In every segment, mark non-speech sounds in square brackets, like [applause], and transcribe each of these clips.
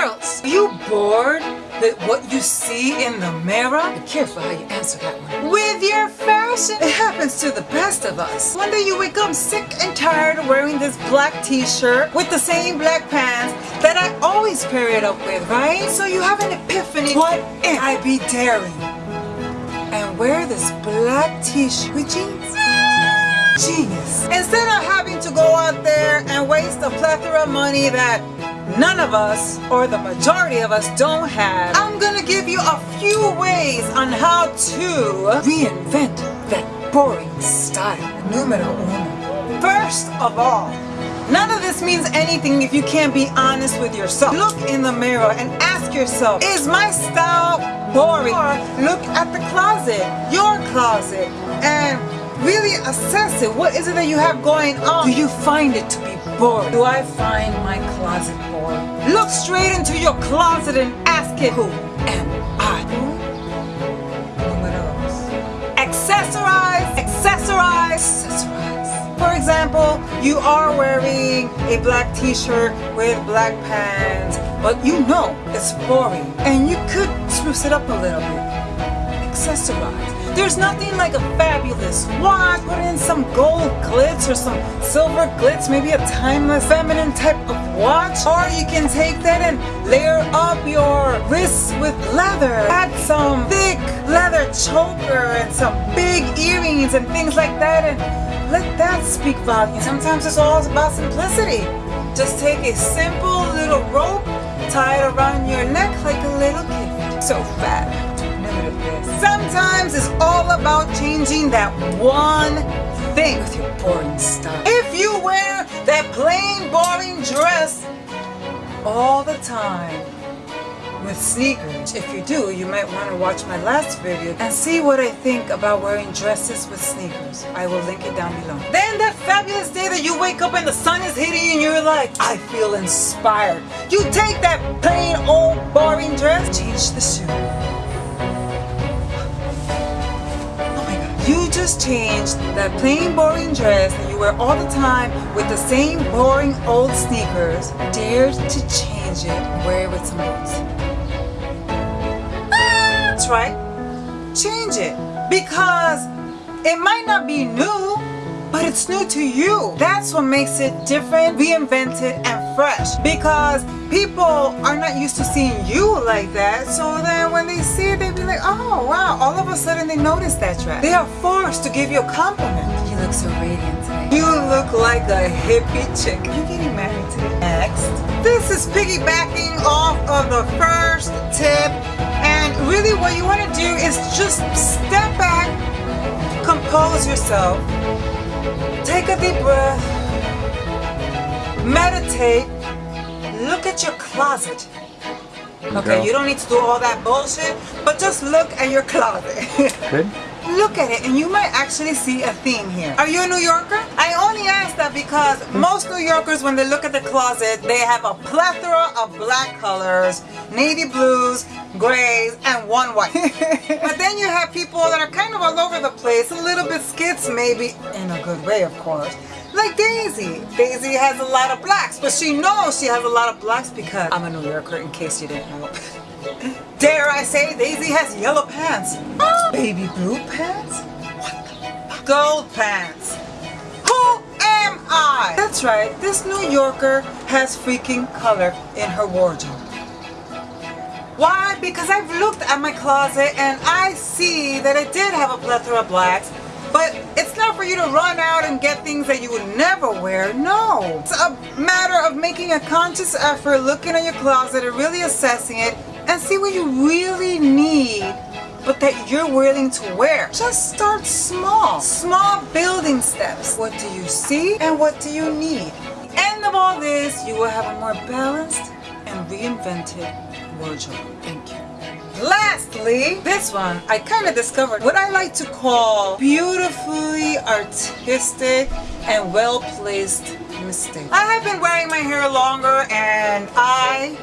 Girls, are you bored with what you see in the mirror? Be careful how you answer that one. With your fashion, it happens to the best of us. One day you wake up sick and tired of wearing this black t-shirt with the same black pants that I always pair it up with, right? So you have an epiphany. What if I be daring and wear this black t-shirt with jeans? Genius. Instead of having to go out there and waste a plethora of money that none of us, or the majority of us, don't have, I'm gonna give you a few ways on how to reinvent that boring style. Numero uno. First of all, None of this means anything if you can't be honest with yourself. Look in the mirror and ask yourself, is my style boring? Or look at the closet, your closet, and really assess it. What is it that you have going on? Do you find it to be boring? Do I find my closet boring? Look straight into your closet and ask it, who am I? Accessorize, accessorize, accessorize. For example, you are wearing a black t-shirt with black pants, but you know it's boring and you could spruce it up a little bit. Accessorize. There's nothing like a fabulous watch. Put in some gold glitz or some silver glitz, maybe a timeless feminine type of watch. Or you can take that and layer up your wrists with leather. Add some thick leather choker and some big earrings and things like that and let that speak volumes. Sometimes it's all about simplicity. Just take a simple little rope, tie it around your neck like a little kid. So fat. Sometimes it's all about changing that one thing with your boring stuff. If you wear that plain boring dress all the time with sneakers, if you do, you might want to watch my last video and see what I think about wearing dresses with sneakers. I will link it down below. Then that fabulous day that you wake up and the sun is hitting you and you're like, I feel inspired. You take that plain old boring dress, change the shoe Just changed that plain boring dress that you wear all the time with the same boring old sneakers. Dared to change it wear it with some boots. Ah, that's right. Change it. Because it might not be new, but it's new to you. That's what makes it different, reinvented, and fresh. Because people are not used to seeing you like that. So then when they see it, they be like, oh wow, all of a sudden they notice that dress. They are forced to give you a compliment. You look so radiant today. You look like a hippie chick. You're getting married today? Next. This is piggybacking off of the first tip. And really what you want to do is just step back, compose yourself, Take a deep breath. Meditate. Look at your closet. Okay, you don't need to do all that bullshit, but just look at your closet. [laughs] Good. Look at it and you might actually see a theme here. Are you a New Yorker? I only ask that because most New Yorkers when they look at the closet they have a plethora of black colors, navy blues, grays, and one white. [laughs] but then you have people that are kind of all over the place, a little bit skits maybe, in a good way of course. Like Daisy. Daisy has a lot of blacks, but she knows she has a lot of blacks because I'm a New Yorker in case you didn't know. [laughs] Dare I say Daisy has yellow pants. Oh, Baby blue pants? What the Gold pants. Who am I? That's right, this New Yorker has freaking color in her wardrobe. Why? Because I've looked at my closet and I see that I did have a plethora of blacks, but it's not for you to run out and get things that you would never wear. No. It's a matter of making a conscious effort, looking at your closet and really assessing it and see what you really need but that you're willing to wear. Just start small. Small building steps. What do you see and what do you need? End of all this, you will have a more balanced and reinvented wardrobe. Thank you. Lastly, this one, I kind of discovered what I like to call beautifully artistic and well-placed mistake. I have been wearing my hair longer and I,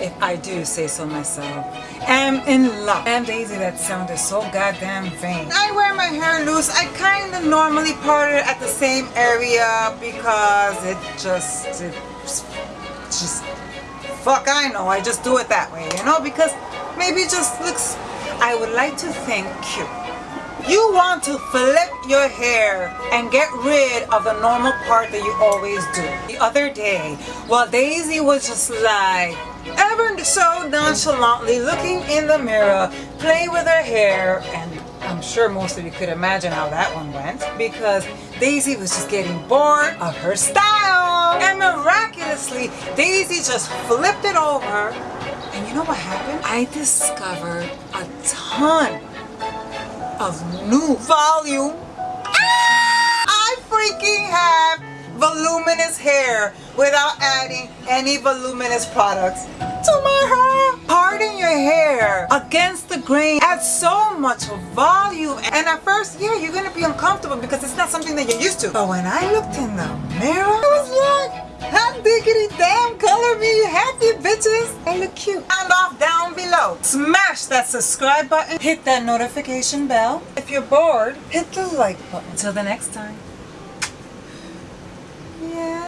if I do say so myself, am in love. And Daisy, that sounded so goddamn vain. I wear my hair loose. I kind of normally part it at the same area because it just, it just fuck I know. I just do it that way, you know, because maybe it just looks, I would like to think, cute. You want to flip your hair and get rid of the normal part that you always do. The other day, while Daisy was just like, ever so nonchalantly looking in the mirror, playing with her hair, and I'm sure most of you could imagine how that one went, because Daisy was just getting bored of her style. And miraculously, Daisy just flipped it over, and you know what happened? I discovered a ton of new volume. Ah! I freaking have voluminous hair without adding any voluminous products to my hair. Parting your hair against the grain adds so much volume. And at first, yeah, you're gonna be uncomfortable because it's not something that you're used to. But when I looked in the mirror, I was like, Hot diggity damn, color me happy bitches. I look cute. Sound off down Smash that subscribe button. Hit that notification bell. If you're bored, hit the like button. Until the next time. Yeah.